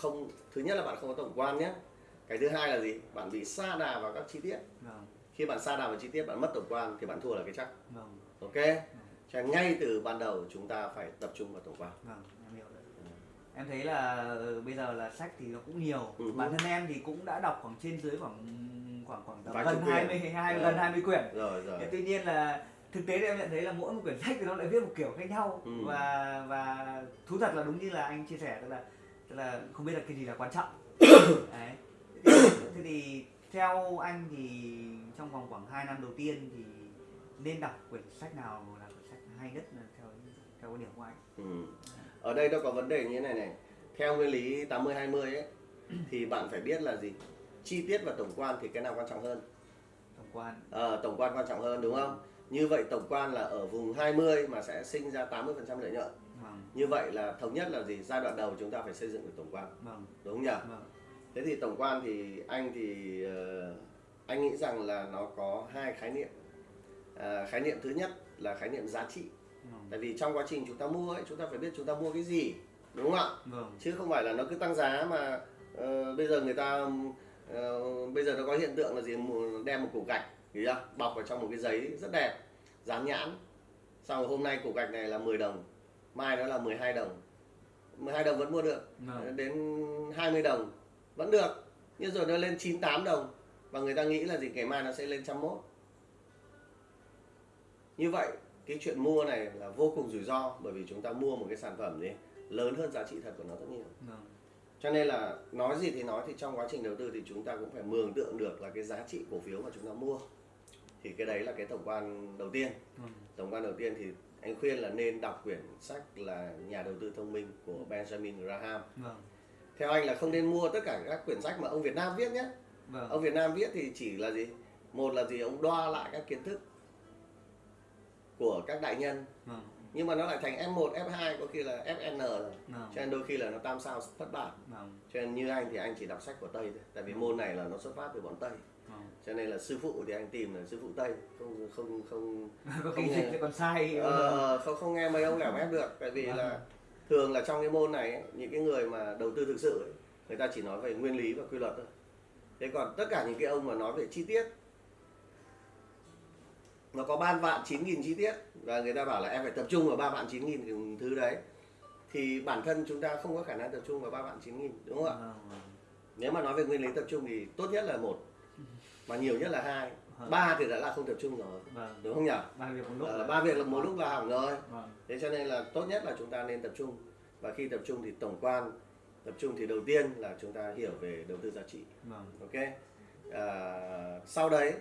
không thứ nhất là bạn không có tổng quan nhé. Cái thứ hai là gì? Bạn bị sa đà vào các chi tiết. Vâng. Khi bạn sa đà vào chi tiết bạn mất tổng quan thì bạn thua là cái chắc. Vâng. Ok? Cho nên ngay từ ban đầu chúng ta phải tập trung vào tổng quan. Vâng em hiểu rồi em thấy là ờ, bây giờ là sách thì nó cũng nhiều. Ừ. bản thân em thì cũng đã đọc khoảng trên dưới khoảng khoảng khoảng tầm gần quyển. 20 hai Ờ. gần 20 quyển. Rồi rồi. Tuy nhiên là thực tế thì em nhận thấy là mỗi một quyển sách thì nó lại viết một kiểu khác nhau. Ừ. và và thú thật là đúng như là anh chia sẻ tức là tức là không biết là cái gì là quan trọng. Đấy. Thế thì theo anh thì trong vòng khoảng 2 năm đầu tiên thì nên đọc quyển sách nào là quyển sách hay nhất là theo theo quan điểm của anh? Ừ. ở đây nó có vấn đề như thế này này. Theo nguyên lý 80 20 ấy thì bạn phải biết là gì? Chi tiết và tổng quan thì cái nào quan trọng hơn? Tổng quan. Ờ, tổng quan quan trọng hơn đúng không? Như vậy tổng quan là ở vùng 20 mà sẽ sinh ra 80% lợi nhuận vâng. Như vậy là thống nhất là gì? Giai đoạn đầu chúng ta phải xây dựng được tổng quan. Vâng. Đúng không nhỉ? Vâng. Thế thì tổng quan thì anh thì ờ, anh nghĩ rằng là nó có hai khái niệm. À, khái niệm thứ nhất là khái niệm giá trị. Vâng. Tại vì trong quá trình chúng ta mua ấy chúng ta phải biết chúng ta mua cái gì đúng không ạ? Vâng. Chứ không phải là nó cứ tăng giá mà ờ, bây giờ người ta ờ, bây giờ nó có hiện tượng là gì? Đem một củ gạch bọc vào trong một cái giấy rất đẹp dán nhãn. Xong hôm nay củ gạch này là 10 đồng mai nó là 12 đồng. 12 đồng vẫn mua được. Vâng đến 20 đồng vẫn được. Nhưng rồi nó lên 98 đồng. Và người ta nghĩ là gì? Ngày mai nó sẽ lên 101 như vậy cái chuyện mua này là vô cùng rủi ro bởi vì chúng ta mua một cái sản phẩm gì lớn hơn giá trị thật của nó rất nhiều. Vâng cho nên là nói gì thì nói thì trong quá trình đầu tư thì chúng ta cũng phải mường tượng được là cái giá trị cổ phiếu mà chúng ta mua. Thì cái đấy là cái tổng quan đầu tiên. Vâng tổng quan đầu tiên thì anh khuyên là nên đọc quyển sách là nhà đầu tư thông minh của Benjamin Graham. Vâng. Theo anh là không nên mua tất cả các quyển sách mà ông Việt Nam viết nhé. Vâng. Ông Việt Nam viết thì chỉ là gì? Một là gì? Ông đo lại các kiến thức của các đại nhân. Vâng nhưng mà nó lại thành F1, F2 có khi là FN rồi. Vâng. Cho nên đôi khi là nó tam sao thất bại. Vâng. Cho nên như anh thì anh chỉ đọc sách của Tây thôi. Tại vì môn này là nó xuất phát từ bọn Tây. Vâng. Cho nên là sư phụ thì anh tìm là sư phụ Tây. Không không không có Không khi nghe. dịch còn sai. Ờ, không không nghe mấy ông lẻo ép được. Tại vì Vâng. là thường là trong cái môn này ấy, những cái người mà đầu tư thực sự ấy, người ta chỉ nói về nguyên lý và quy luật thôi. Thế còn tất cả những cái ông mà nói về chi tiết nó có ban vạn chín nghìn chi tiết. Và người ta bảo là em phải tập trung vào ba vạn chín nghìn thứ đấy. Thì bản thân chúng ta không có khả năng tập trung vào ba vạn chín nghìn đúng không ạ? Vâng vâng. Nếu mà nói về nguyên lý tập trung thì tốt nhất là một mà nhiều nhất là hai. Vâng. ba thì đã là không tập trung rồi vâng. đúng không nhỉ? Ba việc một lúc là- ba việc là một lúc là hỏng rồi. Vâng. Thế cho nên là tốt nhất là chúng ta nên tập trung. Và khi tập trung thì tổng quan tập trung thì đầu tiên là chúng ta hiểu về đầu tư giá trị. Vâng. Ok? À, sau đấy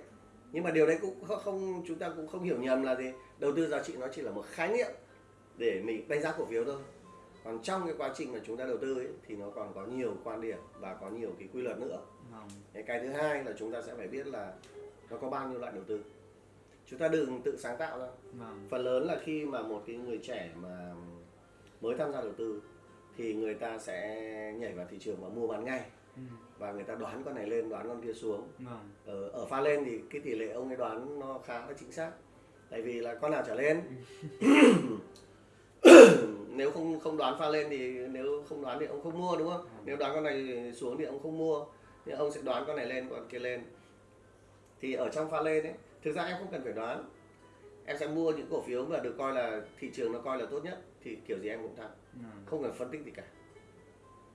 nhưng mà điều đấy cũng không, chúng ta cũng không hiểu nhầm là gì. Đầu tư giá trị nó chỉ là một khái niệm để mình đánh giá cổ phiếu thôi. Còn trong cái quá trình mà chúng ta đầu tư ấy, thì nó còn có nhiều quan điểm và có nhiều cái quy luật nữa. Vâng. Cái, cái thứ hai là chúng ta sẽ phải biết là nó có bao nhiêu loại đầu tư. Chúng ta đừng tự sáng tạo ra. Vâng. Phần lớn là khi mà một cái người trẻ mà mới tham gia đầu tư thì người ta sẽ nhảy vào thị trường và mua bán ngay ừ, và người ta đoán con này lên đoán con kia xuống. Vâng. Ở, ở pha lên thì cái tỷ lệ ông ấy đoán nó khá là chính xác. Tại vì là con nào trở lên? Nếu không không đoán pha lên thì nếu không đoán thì ông không mua đúng không? Nếu đoán con này xuống thì ông không mua. Nhưng ông sẽ đoán con này lên con kia lên. Thì ở trong pha lên ấy thực ra em không cần phải đoán. Em sẽ mua những cổ phiếu mà được coi là thị trường nó coi là tốt nhất thì kiểu gì em cũng thắng. Vâng. Không cần phân tích gì cả.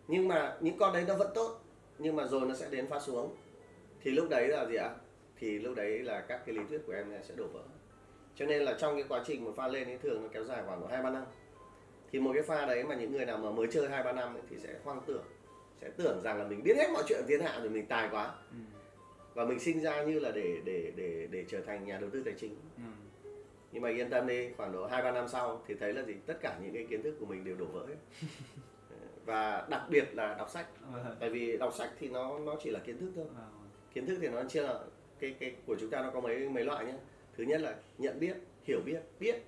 Nhưng mà những con đấy nó vẫn tốt nhưng mà rồi nó sẽ đến pha xuống. Thì lúc đấy là gì ạ? Thì lúc đấy là các cái lý thuyết của em sẽ đổ vỡ. Cho nên là trong cái quá trình một pha lên ấy thường nó kéo dài khoảng độ hai ba năm. Thì một cái pha đấy mà những người nào mà mới chơi hai ba năm ấy, thì sẽ hoang tưởng sẽ tưởng rằng là mình biết hết mọi chuyện thiên hạ rồi mình tài quá. Ừ, và mình sinh ra như là để để để để trở thành nhà đầu tư tài chính. Ừ, nhưng mà yên tâm đi khoảng độ hai ba năm sau thì thấy là gì? Tất cả những cái kiến thức của mình đều đổ vỡ hết và đặc biệt là đọc sách. Tại vì đọc sách thì nó nó chỉ là kiến thức thôi. Vâng kiến thức thì nó chia là cái cái của chúng ta nó có mấy mấy loại nhé thứ nhất là nhận biết hiểu biết biết.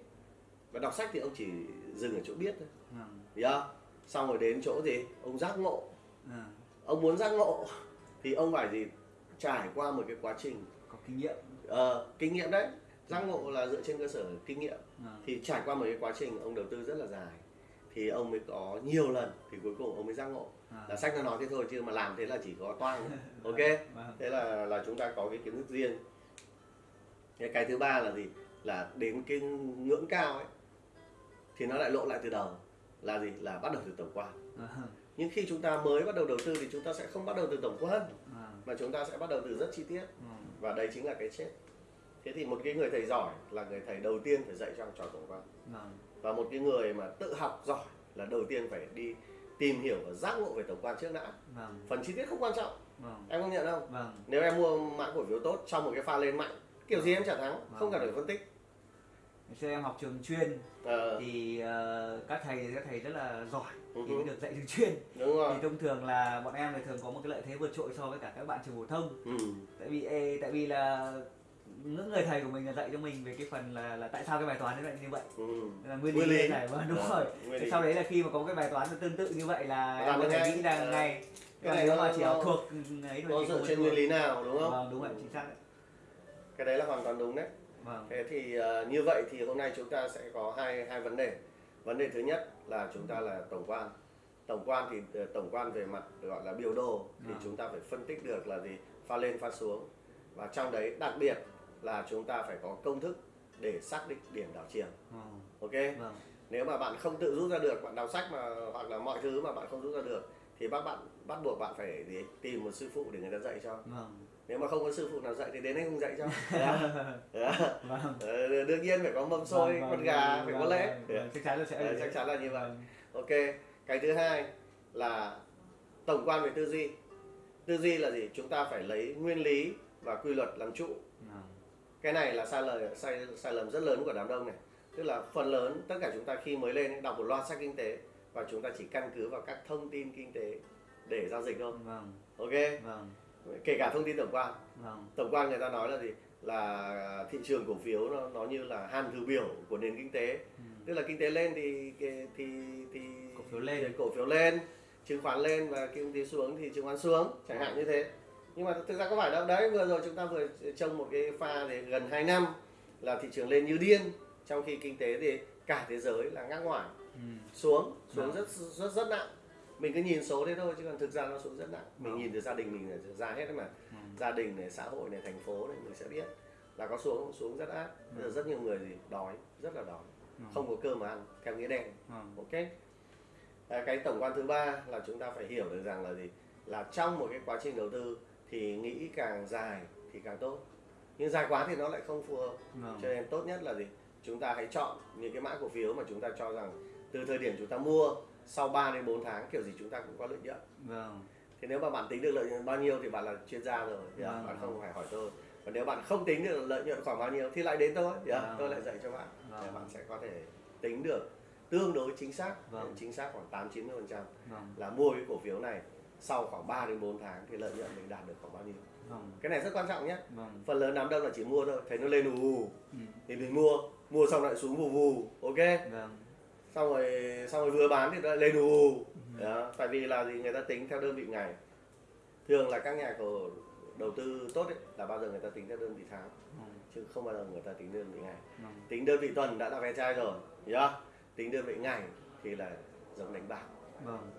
Và đọc sách thì ông chỉ dừng ở chỗ biết thôi. Vâng hiểu không xong rồi đến chỗ gì? Ông giác ngộ. Ông muốn giác ngộ thì ông phải gì? Trải qua một cái quá trình. Có kinh nghiệm. Ờ, kinh nghiệm đấy. Giác ngộ là dựa trên cơ sở kinh nghiệm. Thì trải qua một cái quá trình ông đầu tư rất là dài thì ông mới có nhiều lần thì cuối cùng ông mới giác ngộ À. là sách nó nói thế thôi chứ mà làm thế là chỉ có toang thôi. ok Vâng. thế là là chúng ta có cái kiến thức riêng cái, cái thứ ba là gì là đến cái ngưỡng cao ấy thì nó lại lộ lại từ đầu là gì là bắt đầu từ tổng quan Vâng. nhưng khi chúng ta mới bắt đầu đầu tư thì chúng ta sẽ không bắt đầu từ tổng quan Vâng. mà chúng ta sẽ bắt đầu từ rất chi tiết Vâng. và đấy chính là cái chết thế thì một cái người thầy giỏi là người thầy đầu tiên phải dạy cho học trò tổng quan Vâng. Và một cái người mà tự học giỏi là đầu tiên phải đi tìm hiểu và giác ngộ về tổng quan trước đã Vâng. phần chi tiết không quan trọng Vâng. em công nhận không Vâng. nếu em mua mã cổ phiếu tốt trong một cái pha lên mạnh kiểu gì em chả thắng không cần phải phân tích Ngày xưa em học trường chuyên Ờ, thì ờ, các thầy các thầy rất là giỏi Ừ thì mới hứ. được dạy trường chuyên. đúng rồi Thì thông thường là bọn em thì thường có một cái lợi thế vượt trội so với cả các bạn trường phổ thông. ừ. Tại vì tại vì là những người thầy của mình là dạy cho mình về cái phần là là tại sao cái bài toán nó lại như vậy. Ừ. là nguyên Nguyên lý này vâng đúng Ờ, rồi. lý. sau đấy là khi mà có cái bài toán tương tự như vậy là Làm em có được thể nghĩ ra Ờ. ngay Cái này nếu nó- mà chỉ nó- học thuộc ấy thôi thì dựa trên nguyên lý nào đúng không? Vâng đúng vậy chính xác đấy. Cái đấy là hoàn toàn đúng đấy. Vâng. Thế thì ờ, như vậy thì hôm nay chúng ta sẽ có hai hai vấn đề. Vấn đề thứ nhất là chúng ta là tổng quan. Tổng quan thì ờ, tổng quan về mặt gọi là biểu đồ thì Vâng. chúng ta phải phân tích được là gì? Pha lên pha xuống. Và trong đấy đặc biệt là chúng ta phải có công thức để xác định điểm đảo chiều. Vâng ok? Vâng. Nếu mà bạn không tự rút ra được bạn đọc sách mà hoặc là mọi thứ mà bạn không rút ra được thì bác bạn bắt buộc bạn phải gì tìm một sư phụ để người ta dạy cho. Vâng. Nếu mà không có sư phụ nào dạy thì đến anh không dạy cho. Vâng. Ờ, đương nhiên phải có mâm xôi Vâng, con vâng, gà vâng, phải vâng, có lễ vâng, vâng, chắc chắn là sẽ như chắc chắn là như vậy. Vâng. ok cái thứ hai là tổng quan về tư duy. Tư duy là gì? Chúng ta phải lấy nguyên lý và quy luật làm trụ Vâng. Cái này là sai lời sai sai lầm rất lớn của đám đông này. Tức là phần lớn tất cả chúng ta khi mới lên đọc một loạt sách kinh tế và chúng ta chỉ căn cứ vào các thông tin kinh tế để giao dịch thôi. Vâng. Ok? Vâng. Kể cả thông tin tổng quan. Vâng. Tổng quan người ta nói là gì? Là thị trường cổ phiếu nó nó như là hàn thử biểu của nền kinh tế. Ừ. tức là kinh tế lên thì thì thì, thì Cổ phiếu lên. thì cổ phiếu lên chứng khoán lên và kinh tế xuống thì chứng khoán xuống chẳng hạn như thế nhưng mà thực ra có phải đâu. Đấy vừa rồi chúng ta vừa trông một cái pha thì gần 2 năm là thị trường lên như điên. Trong khi kinh tế thì cả thế giới là ngác ngoài Ừ. xuống xuống Vâng. rất rất rất nặng. Mình cứ nhìn số thế thôi chứ còn thực ra nó xuống rất nặng. Mình Vâng. nhìn từ gia đình mình là ra hết mà. Ừ. gia đình này xã hội này thành phố này mình sẽ biết là có xuống xuống rất ác. Bây giờ rất nhiều người gì đói rất là đói. Không có cơm mà ăn theo nghĩa đen. Ok? À, cái tổng quan thứ ba là chúng ta phải hiểu được rằng là gì? Là trong một cái quá trình đầu tư thì nghĩ càng dài thì càng tốt nhưng dài quá thì nó lại không phù hợp Vâng. cho nên tốt nhất là gì chúng ta hãy chọn những cái mã cổ phiếu mà chúng ta cho rằng từ thời điểm chúng ta mua sau 3 đến 4 tháng kiểu gì chúng ta cũng có lợi nhuận Vâng. thì nếu mà bạn tính được lợi nhuận bao nhiêu thì bạn là chuyên gia rồi thì Vâng. bạn không phải hỏi tôi còn nếu bạn không tính được lợi nhuận khoảng bao nhiêu thì lại đến tôi thì Vâng. tôi lại dạy cho bạn để Vâng. bạn sẽ có thể tính được tương đối chính xác Vâng. chính xác khoảng 8 90 phần trăm Vâng. là mua cái cổ phiếu này sau khoảng 3 đến 4 tháng thì lợi nhuận mình đạt được khoảng bao nhiêu Vâng. cái này rất quan trọng nhé Vâng. phần lớn đám đông là chỉ mua thôi thấy nó lên ù ù Ừ. thì mình mua mua xong lại xuống vù vù ok Vâng. xong rồi xong rồi vừa bán thì nó lại lên ù ù đó tại vì là gì người ta tính theo đơn vị ngày thường là các nhà cổ đầu tư tốt ấy, là bao giờ người ta tính theo đơn vị tháng Vâng. chứ không bao giờ người ta tính đơn vị ngày Vâng. tính đơn vị tuần đã là ve chai rồi chưa? tính đơn vị ngày thì là giống đánh bạc Vâng.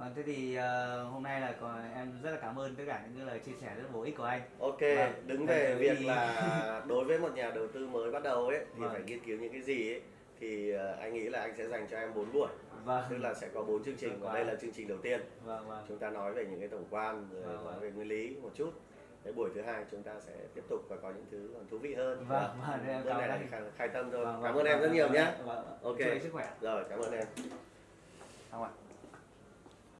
Vâng, thế thì ờ, hôm nay là có, em rất là cảm ơn tất cả những cái lời chia sẻ rất bổ ích của anh. ok Vâng. đứng Vâng, về việc là đối với một nhà đầu tư mới bắt đầu ấy thì Vâng. phải nghiên cứu những cái gì ấy thì ờ, anh nghĩ là anh sẽ dành cho em 4 buổi Vâng. tức là sẽ có bốn chương trình và Vâng. đây là chương trình đầu tiên Vâng vâng. chúng ta nói về những cái tổng quan rồi Vâng, nói vâng. về nguyên lý một chút cái buổi thứ hai chúng ta sẽ tiếp tục và có những thứ còn thú vị hơn Vâng, vâng, em cảm này là khai, khai tâm thôi Vâng, cảm vâng, ơn em rất vâng, nhiều vâng, nhé Vâng. vâng. Ok. Chúc sức khỏe. rồi cảm ơn em Không ạ.